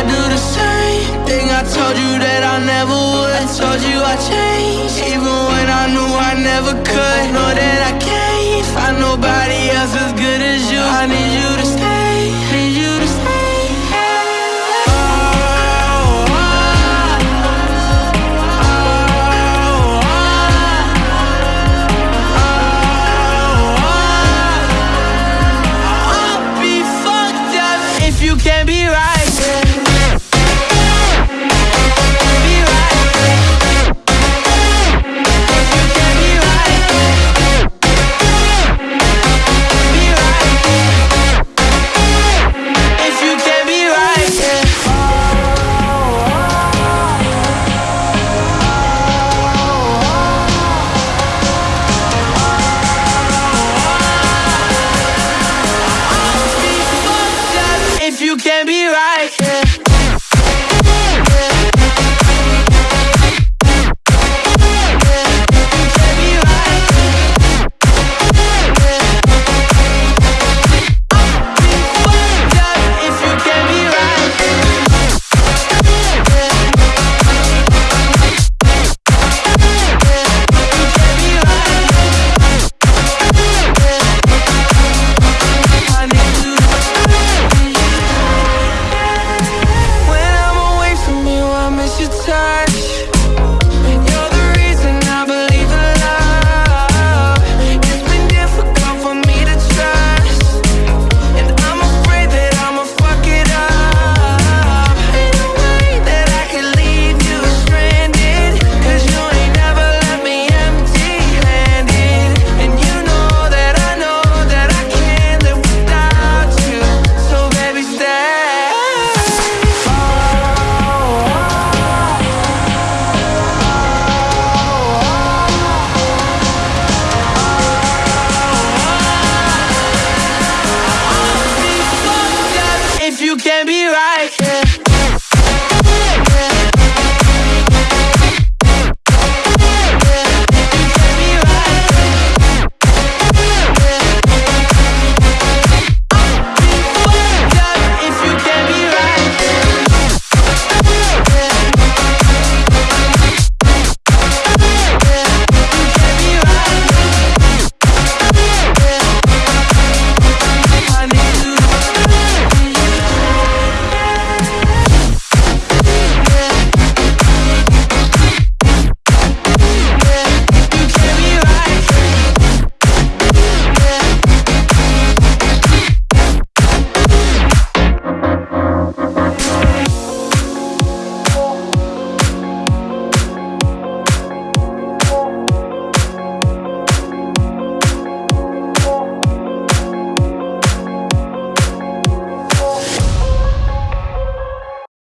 I do the same thing. I told you that I never would. I told you I'd change, Even when I knew I never could. Know that I can't find nobody else as good as you. I need you to